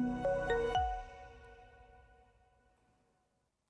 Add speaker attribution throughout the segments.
Speaker 1: Música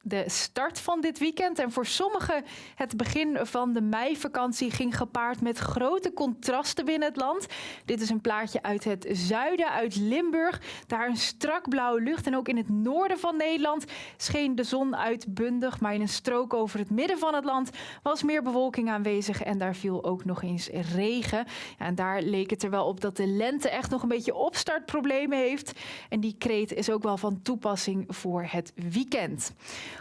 Speaker 1: de start van dit weekend. En voor sommigen het begin van de meivakantie ging gepaard met grote contrasten binnen het land. Dit is een plaatje uit het zuiden, uit Limburg. Daar een strak blauwe lucht. En ook in het noorden van Nederland scheen de zon uitbundig. Maar in een strook over het midden van het land was meer bewolking aanwezig. En daar viel ook nog eens regen. en daar leek het er wel op dat de lente echt nog een beetje opstartproblemen heeft. En die kreet is ook wel van toepassing voor het weekend.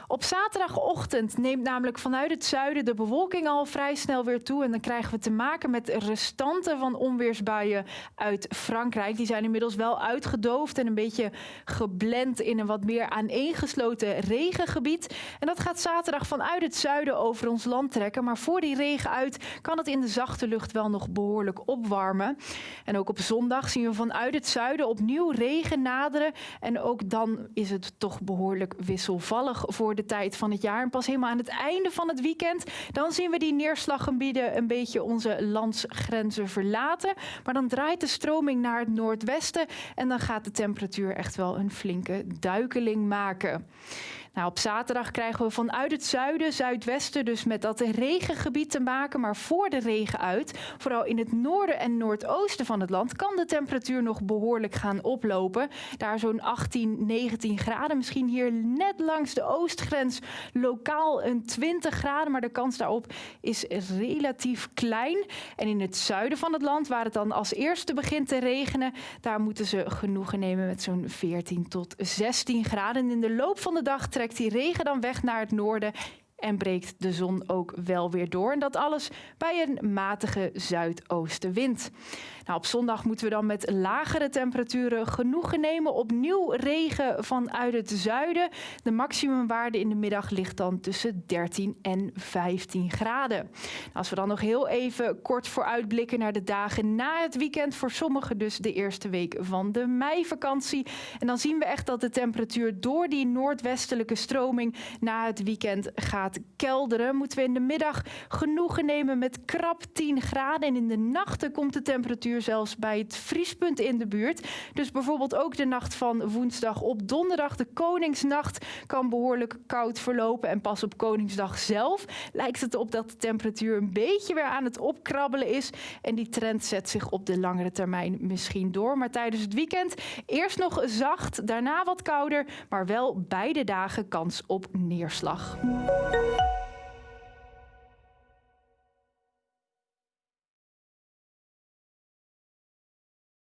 Speaker 1: Op zaterdagochtend neemt namelijk vanuit het zuiden de bewolking al vrij snel weer toe. En dan krijgen we te maken met restanten van onweersbuien uit Frankrijk. Die zijn inmiddels wel uitgedoofd en een beetje geblend in een wat meer aaneengesloten regengebied. En dat gaat zaterdag vanuit het zuiden over ons land trekken. Maar voor die regen uit kan het in de zachte lucht wel nog behoorlijk opwarmen. En ook op zondag zien we vanuit het zuiden opnieuw regen naderen. En ook dan is het toch behoorlijk wisselvallig voor de tijd van het jaar. En pas helemaal aan het einde van het weekend, dan zien we die neerslaggebieden een beetje onze landsgrenzen verlaten. Maar dan draait de stroming naar het noordwesten en dan gaat de temperatuur echt wel een flinke duikeling maken. Nou, op zaterdag krijgen we vanuit het zuiden, zuidwesten, dus met dat regengebied te maken. Maar voor de regen uit, vooral in het noorden en noordoosten van het land, kan de temperatuur nog behoorlijk gaan oplopen. Daar zo'n 18, 19 graden. Misschien hier net langs de oostgrens lokaal een 20 graden. Maar de kans daarop is relatief klein. En in het zuiden van het land, waar het dan als eerste begint te regenen, daar moeten ze genoegen nemen met zo'n 14 tot 16 graden. In de loop van de dag trekt die regen dan weg naar het noorden en breekt de zon ook wel weer door. En dat alles bij een matige zuidoostenwind. Nou, op zondag moeten we dan met lagere temperaturen genoegen nemen. Opnieuw regen vanuit het zuiden. De maximumwaarde in de middag ligt dan tussen 13 en 15 graden. Nou, als we dan nog heel even kort vooruitblikken naar de dagen na het weekend. Voor sommigen dus de eerste week van de meivakantie. En dan zien we echt dat de temperatuur door die noordwestelijke stroming na het weekend gaat kelderen. Moeten we in de middag genoegen nemen met krap 10 graden. En in de nachten komt de temperatuur zelfs bij het vriespunt in de buurt. Dus bijvoorbeeld ook de nacht van woensdag op donderdag, de Koningsnacht, kan behoorlijk koud verlopen. En pas op Koningsdag zelf lijkt het op dat de temperatuur een beetje weer aan het opkrabbelen is. En die trend zet zich op de langere termijn misschien door. Maar tijdens het weekend eerst nog zacht, daarna wat kouder, maar wel beide dagen kans op neerslag. Música